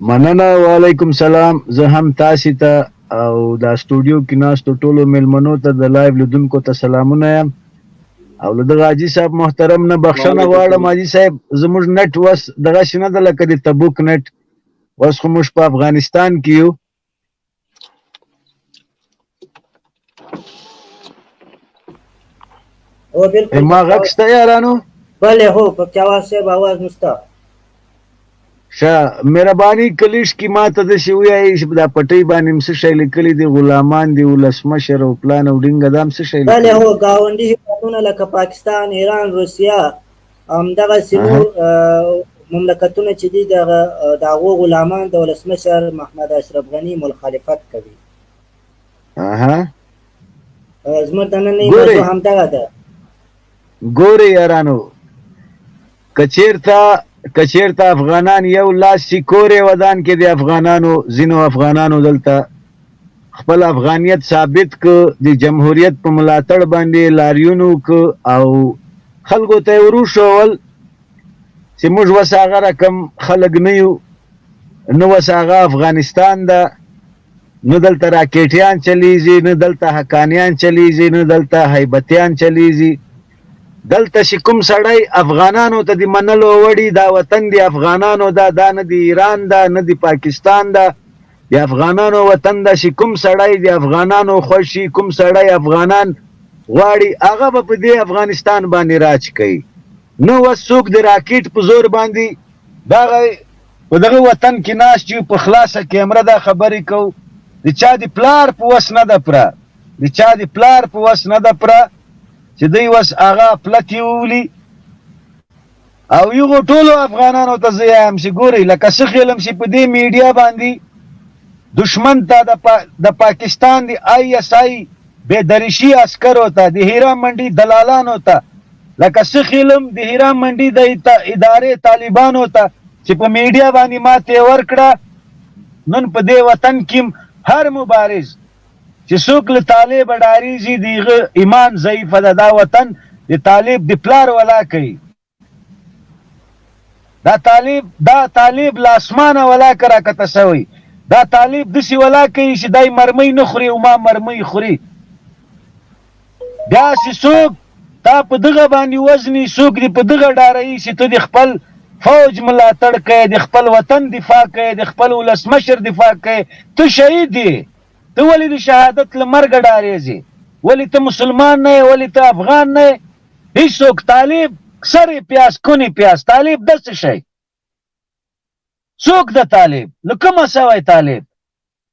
مننه وعلیکم سلام زه هم تاسو ته او دا سټوډیو کې ناستو ټولو ملمنو ته د لایو لیدونکو ته سلامونه یم او له دغه حاجي صاحب محترم نه بخښنه غواړم حاجي صاحب زموږ نټ وس دغه شنه د لکه د تبوک نټ وس خو موږ په افغانستان کې یو او بالکل ما غږ شته یارانو بله هو په کیاواز صاحب आवाज نشته شه مهرباني کلیش کی ما ته د شی ویای چې دا پټی باندې مس شی لیکلی دی غلامان دی ولسمشر او پلان او ډینګ دام څه شی بله هو گاونډي هیوادونه لکه پاکستان ایران روسیا همدغه سینو مملکتونه چې دي دغه د هغو غلامان د ولسمشر محمد اشرف غني مخالفت کوي اها زموږ د نن موضوع همدغه ده ګورې یارانو کچیرته کچیرته افغانان یو لاس شي کورې ودان کې د افغانانو ځینو افغانانو دلته خپل افغانیت ثابت که د جمهوریت په ملاتړ باندې لاریون وک او خلکو ته وروښول چې موږ وس هغه رقم خلک نه یو نه وس هغه افغانستان ده نه دلته راکټیان چلیږي نه دلته حقانیان چلیږي نه دلته هیبتیان چلیږي دلته چې کوم سړی افغانانو ته د منلو وړي دا وطن دی افغانانو دا دا نه دی ایران دا نه دی پاکستان دا د افغانانو وطن دا چې کوم سړی د افغانانو خوشي کوم سړی افغانان غواړي هغه به په دې افغانستان باندې راج کوي نه وس څوک د راکټ په زور باندې دغه په دغه وطن کې ناس چې په خلاصه کیمره دا خبرې کو د چا د پلار په وس نه ده پره د چا د پلار په وس نه ده پره چې دوی وس هغه پلتې وولي او یغو ټولو افغانانو ته زیام سی ګوري لکه سخیلم سی په دې میډیا باندې دشمن ته د پا د پاکستان دی آی اس آی بے درشی عسکرو ته د هیرا منډي دلالانو ته لکه سخیلم د هیرا منډي د ادارې طالبانو ته چې په میډیا باندې ماته ورکړه نن په دې وطن کې هر مبارز چی څوک له طالب ډاریږی د هغه ایمان ضعیف ده دا وطن د طالب د پلار ولا که دا طالب دا طالب له اسمانه ولا که راکته سوی دا طالب دسی ولا که چی دای مرمی نه خوری او ما مرمی خوری داسې څوک تا په دغه باندې وزني، څوک دې په دغه ډاروي چې ته دې خپل فوج ملاتړ کوې، دې خپل وطن دفاع کوې، دې خپل ولسمشر دفاع کوې، ته شهید یې، ته ولې د شهادت له مرګه ډارېږې، ولې ته مسلمان نه یې، ولې ته افغان نه یې، هېڅوک، طالب سر پیاز کونه پیاز، طالب ده څه شی، څوک ده طالب، له کومه شوی طالب،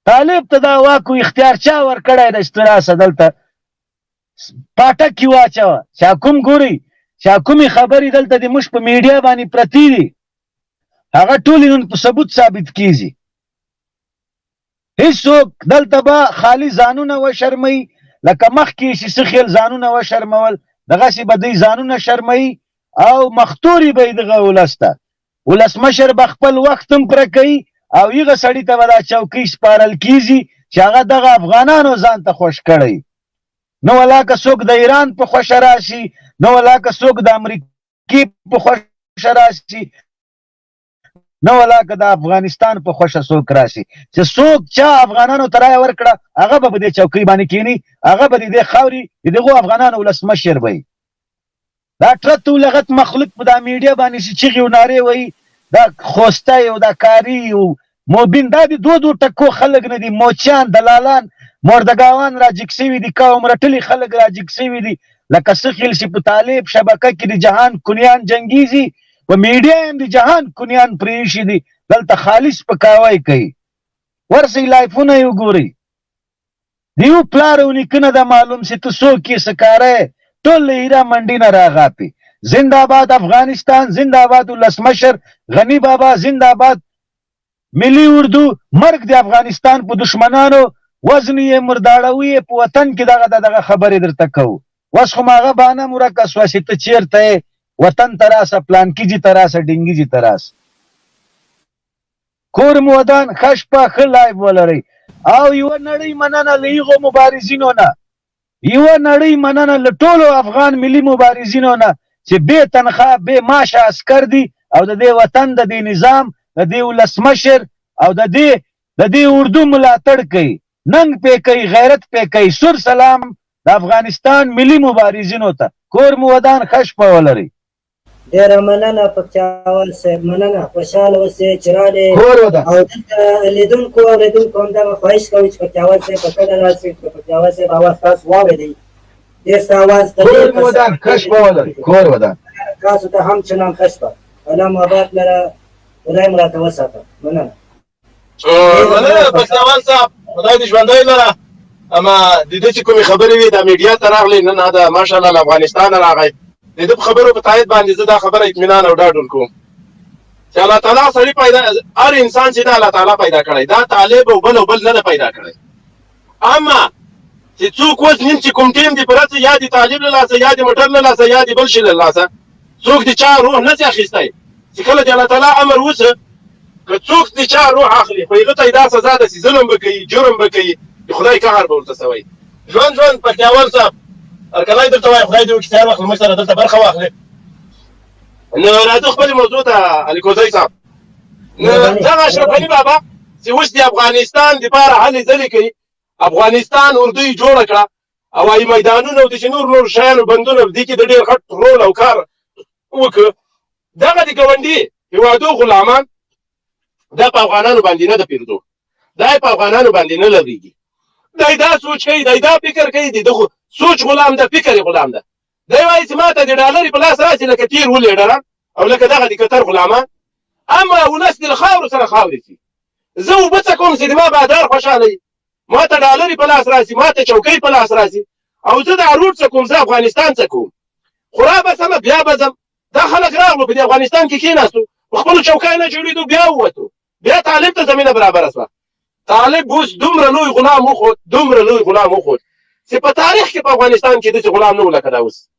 طالب ته دا واک او اختیار چا ورکړی دی چې ته راسه دلته پاټک کې واچوه چا کوم ګوري چا کومې خبرې دلته د موږ په میډیا باندې پرتې دي هغه ټولې نن په ثبوت ثابت کیږي هیڅوک دلته به خالی ځانونه وشرموي لکه مخکې چې څه خیل ځانونه وشرمول دغسې به دوی ځانونه شرموي او مختوري به یې دغه ولس ته ولسمشر به خپل وخت هم پره کوي او هغه سړي ته به دا چوکۍ سپارل کېږي چې هغه دغه افغانانو ځان ته خوښ کړی. نه ولا که څوک د ایران په خوښه راشي، نه ولا که څوک د امریکې په خوښه راشي، نه ولا که د افغانستان په خوښه څوک راشي، چې څوک چا افغانانو ته رایه ورکړه، هغه به په دې چوکۍ باندې کېني، هغه به د دې خاورې د دغو افغانانو ولسمشر وي. دا ټرت او لغت مخلوق په دا میډیا باندې چې چیغې او نارې وایي دا خوستی او دا کاري او موبین دا د دو دو ټکو خلک نه دي موچیان دلالان موردګاوان راجیګ شوي دي قوم رټلي خلک راجیګ شوي دي لکه سخیل چې په طالب شبکه کې د جهان کنیان جنګیږي په میډیا هم د جهان کنیان پرې ایښي دي دلته خالص پکاوی کوي ورسئ لایفونه یې وګورئ دیو پلار او نیکه نه ده معلوم سی ته څوک یې څه کاره یې ټول له هیرا منډی نه راغاپی زنده باد افغانستان زنده باد ولسمشر غنی بابا زنده باد ملی اردو مرګ د افغانستان په دشمنانو وزنی یې مرداړوی یې په وطن کې دغه دغه خبرې درته کو وس خو ماغه بانه مرکه سو سی ته چیرته وطن تراسه پلانکی جی تراسه ډینګی جی تراسه کور مو ودان ښه شپه ښه لایف ولرئ او یوه نړۍ مننه له هغو مبارزینو نه یوه نړۍ مننه له ټولو افغان ملي مبارزینو نه چې بې تنخواه بې معاشه عسکر دي او د دې وطن د دې نظام د دې ولسمشر او د دې د دې اردو ملاتړ کوي ننګ پې کوي غیرت پې کوي سور سلام د افغانستان ملي مبارزینو ته کور مو ودان ښه شپه ولرئ ډېره مننه پکتیاوال صاحب مننه خوشحاله اوسې چې راغلې او دلته لیدونکو او اورېدونکو هم دغه خواهش کوي چې پکتیاوال صاحب په کډه راشي که پکتیاوال صاحب اواز تاسو واورېدئ ډېر ښه اواز ته ډېر کور ودان ښه شپه ولرئ کور ودان تاسو ته هم چنان ښه شپه الله مو اباد لره خدای مو راته وساته مننه مننه پښتوال صاحب خدای دې ژوندی لره اما د دې چې کومې خبرې وي د میډیا ته راغلې نه نه دا ماشاءالله له افغانستانه راغی د دې په خبرو په تایید باندې زه دا خبره اطمینان او ډاډ ورکوم چې الله تعالی سړی پیدا هر انسان چې دا الله تعالی پیدا کړی دا طالب او بل او بل نه پیدا کړی اما چې څوک اوس نیم چې کوم ټیم دی پرته یا د طالب له لاسه یا د موټر له لاسه یا د بل شي له لاسه څوک د چا روح نه اخیستی چې کله د الله تعالی امر وسه که څوک د چا روح اخلي خو هغه ته دا سزا ده چې ظلم به کوي جرم به کوي د خدای قهر به ورته سوی ژوند ژوند پکتیاوال صاحب هرکلی درته وایي خدای دې وکړي چې هر وخت له موږ سره دلته برخه واخلې نو راځو خپلې موضوع ته علیکوزی صاحب دغه اشرف علي بابا چې اوس د افغانستان دپاره هلې ځلې کوي افغانستان اردو یې جوړه کړه هوایي میدانونه او داسې نور نور شیانو بندونه دې کې د ډېر غټ رول او کار وکړه دغه د ګاونډي هېوادو غلامان دا په افغانانو باندې نه د پیردو دا په افغانانو باندې نه لګېږي دی دا سوچ کوي دی دا فکر کوي دی د سوچ غلام ده فکر غلام ده دی وایي چې ما ته د ډالرې په لاس راشي لکه تیر ولیډران او لکه دغه د قطر غلامان اما ولس د خاورو سره خاورې شي زه اوبه څه کوم چې د ما بادار خوشحاله وي ما ته ډالرې په لاس راشي ما ته چوکۍ په لاس راشي او زه دا روټ څه کوم زه افغانستان څه کوم خورا به سمه بیا به ځم دا خلک راغلو په دې افغانستان کې کېناستو په خپلو چوکۍ نه جوړېدو بیا ووتو بیا طالب ته زمينه برابره سوه طالب اوس دومره لوی غلام وخوت دومره لوی غلام وخوت چې په تاریخ کې په افغانستان کې داسې غلام نه و لکه دا اوس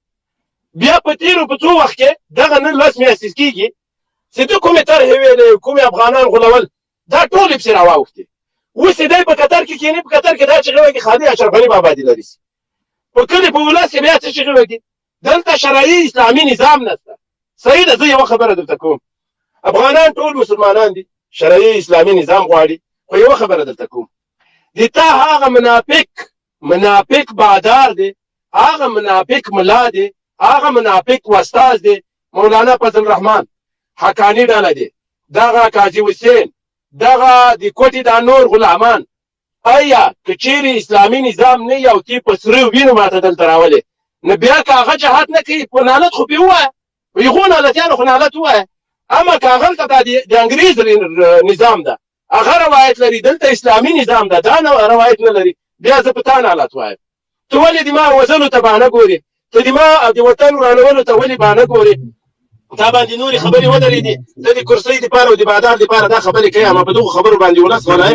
بیا په تېرو په څو وخت کې دغه نن لس میاشتې کېږي چې د کومې طرحې ویلې کومې افغانان غولول دا ټولې پسې راواوښتې اوس یې دی په قطر کې کېني په قطر کې دا چغې وکړي خالي اشرف علي بابا دې لري په کلي په ولس کې بیا څه چغې وکړي دلته شرعي اسلامي نظام نشته صحیح ده زه یو خبره درته کوم افغانان ټول مسلمانان دي شرعي اسلامي نظام غواړي خو یو خبره درته کوم د تا هغه منافق منافق بادار دی هغه منافق ملا دی هغه منافق واستاز دی مولانا فضل الرحمن حقانی ډاله دی دغه قاضي حسین دغه د کوټي دا نور غلامان ایا که چیرې اسلامي نظام نه یو تی په سره وینو ماته دلته راولې نه بیا که هغه جهاد نه کوي په نالت خو پې ووایه په هغو نالتیانو خو نالت ووایه اما که هغه دلته د انګریز نظام ده هغه روایت لري دلته اسلامي نظام ده دا روایت نه لري بیا زه په تا نالت وایم ته ولې د ما وزلو ته بانه ګورې ته د ما د وطن ورانولو ته ولې بانه ګورې دا باندې نورې خبرې ودرې دي ته د کرسۍ دپاره او د بادار دپاره دا خبرې کوې اما په دغو خبرو باندې ولس غولی